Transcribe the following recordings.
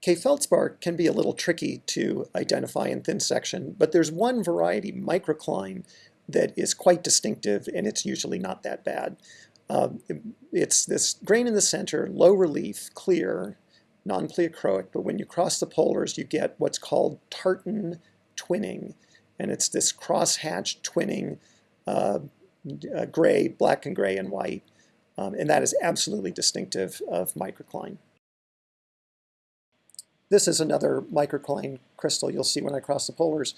K-feldspar can be a little tricky to identify in thin section, but there's one variety, microcline, that is quite distinctive, and it's usually not that bad. Um, it's this grain in the center, low relief, clear, non-pleochroic, but when you cross the polars, you get what's called tartan twinning, and it's this cross-hatched twinning, uh, uh, gray, black and gray and white, um, and that is absolutely distinctive of microcline. This is another microcline crystal you'll see when I cross the polars.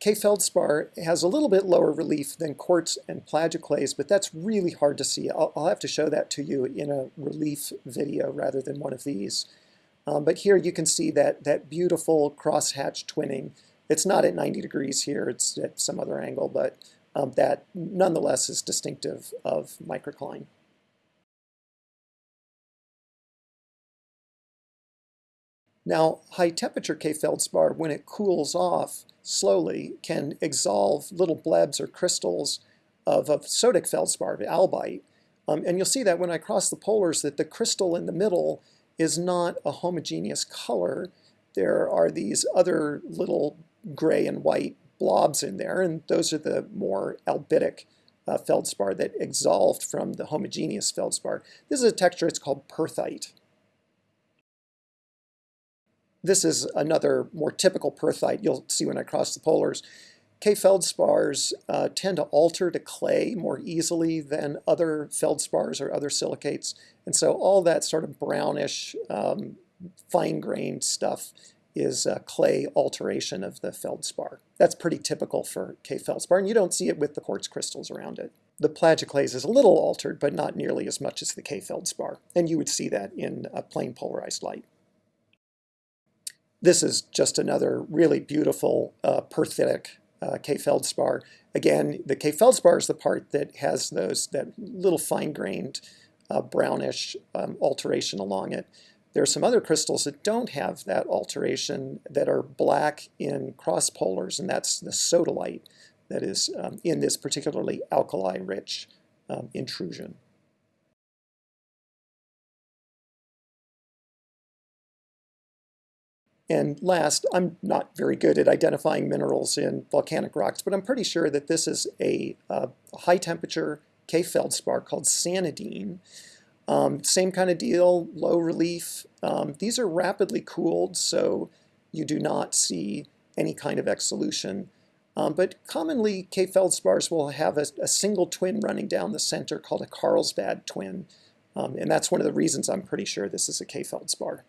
K-feldspar has a little bit lower relief than quartz and plagioclase, but that's really hard to see. I'll, I'll, have to show that to you in a relief video rather than one of these. Um, but here you can see that, that beautiful crosshatch twinning. It's not at 90 degrees here, it's at some other angle, but um, that nonetheless is distinctive of microcline. Now, high temperature K-feldspar, when it cools off slowly, can exsolve little blebs or crystals of, of sodic feldspar, albite. Um, and you'll see that when I cross the polars that the crystal in the middle is not a homogeneous color. There are these other little gray and white blobs in there, and those are the more albitic uh, feldspar that exsolved from the homogeneous feldspar. This is a texture, it's called perthite. This is another more typical perthite you'll see when I cross the polars. K-feldspars uh, tend to alter to clay more easily than other feldspars or other silicates. And so all that sort of brownish, um, fine-grained stuff is a clay alteration of the feldspar. That's pretty typical for K-feldspar, and you don't see it with the quartz crystals around it. The plagioclase is a little altered, but not nearly as much as the K-feldspar, and you would see that in a plain polarized light. This is just another really beautiful uh, perthitic uh, K-feldspar. Again, the K-feldspar is the part that has those that little fine-grained uh, brownish um, alteration along it. There are some other crystals that don't have that alteration that are black in cross polars, and that's the sodalite that is um, in this particularly alkali-rich um, intrusion. And last, I'm not very good at identifying minerals in volcanic rocks, but I'm pretty sure that this is a, high temperature K-feldspar called sanidine. Um, same kind of deal, low relief. Um, these are rapidly cooled, so you do not see any kind of exsolution. Um, but commonly, K-feldspars will have a, a, single twin running down the center called a Carlsbad twin. Um, and that's one of the reasons I'm pretty sure this is a K-feldspar.